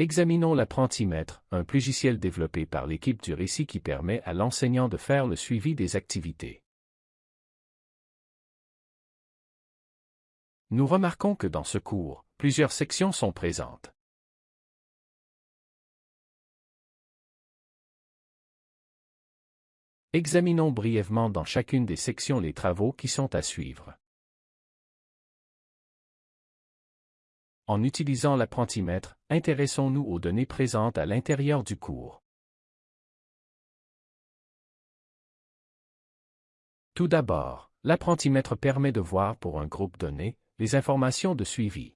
Examinons l'apprentimètre, un logiciel développé par l'équipe du récit qui permet à l'enseignant de faire le suivi des activités. Nous remarquons que dans ce cours, plusieurs sections sont présentes. Examinons brièvement dans chacune des sections les travaux qui sont à suivre. En utilisant l'apprentimètre, intéressons-nous aux données présentes à l'intérieur du cours. Tout d'abord, l'apprentimètre permet de voir pour un groupe donné les informations de suivi.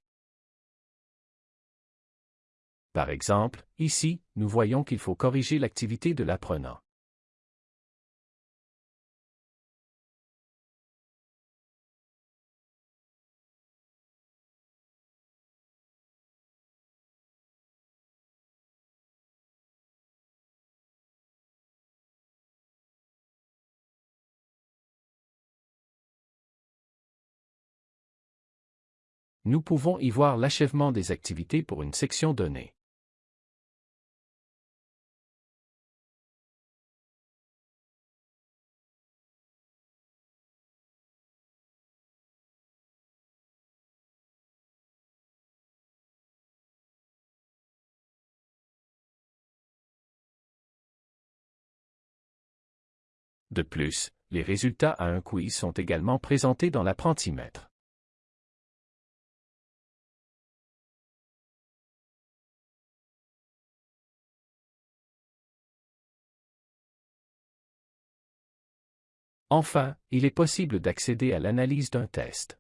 Par exemple, ici, nous voyons qu'il faut corriger l'activité de l'apprenant. Nous pouvons y voir l'achèvement des activités pour une section donnée. De plus, les résultats à un quiz sont également présentés dans l'apprentimètre. Enfin, il est possible d'accéder à l'analyse d'un test.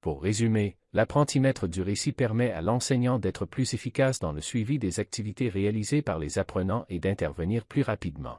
Pour résumer, l'apprentimètre du récit permet à l'enseignant d'être plus efficace dans le suivi des activités réalisées par les apprenants et d'intervenir plus rapidement.